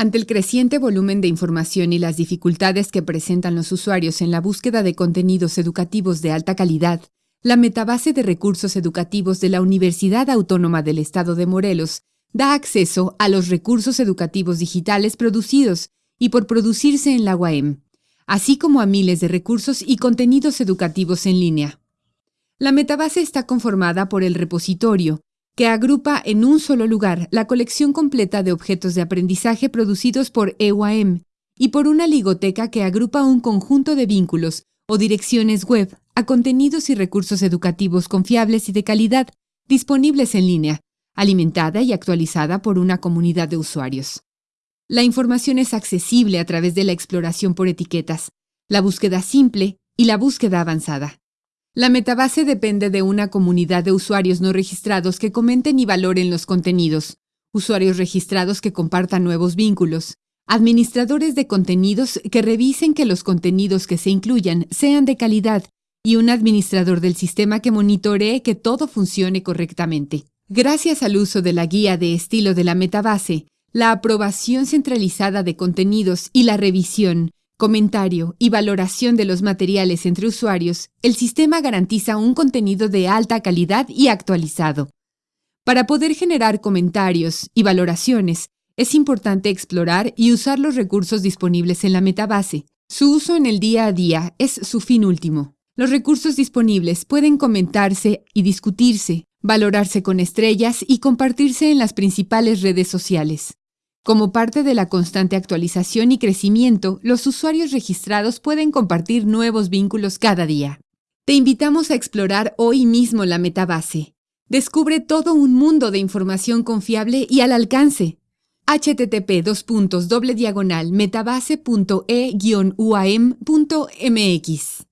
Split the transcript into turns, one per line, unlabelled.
Ante el creciente volumen de información y las dificultades que presentan los usuarios en la búsqueda de contenidos educativos de alta calidad, la metabase de recursos educativos de la Universidad Autónoma del Estado de Morelos da acceso a los recursos educativos digitales producidos y por producirse en la UAM, así como a miles de recursos y contenidos educativos en línea. La metabase está conformada por el repositorio, que agrupa en un solo lugar la colección completa de objetos de aprendizaje producidos por EUAM y por una ligoteca que agrupa un conjunto de vínculos o direcciones web a contenidos y recursos educativos confiables y de calidad disponibles en línea, alimentada y actualizada por una comunidad de usuarios. La información es accesible a través de la exploración por etiquetas, la búsqueda simple y la búsqueda avanzada. La metabase depende de una comunidad de usuarios no registrados que comenten y valoren los contenidos, usuarios registrados que compartan nuevos vínculos, administradores de contenidos que revisen que los contenidos que se incluyan sean de calidad. Y un administrador del sistema que monitoree que todo funcione correctamente. Gracias al uso de la guía de estilo de la metabase, la aprobación centralizada de contenidos y la revisión, comentario y valoración de los materiales entre usuarios, el sistema garantiza un contenido de alta calidad y actualizado. Para poder generar comentarios y valoraciones, es importante explorar y usar los recursos disponibles en la metabase. Su uso en el día a día es su fin último. Los recursos disponibles pueden comentarse y discutirse, valorarse con estrellas y compartirse en las principales redes sociales. Como parte de la constante actualización y crecimiento, los usuarios registrados pueden compartir nuevos vínculos cada día. Te invitamos a explorar hoy mismo la metabase. Descubre todo un mundo de información confiable y al alcance. http metabase.e-uam.mx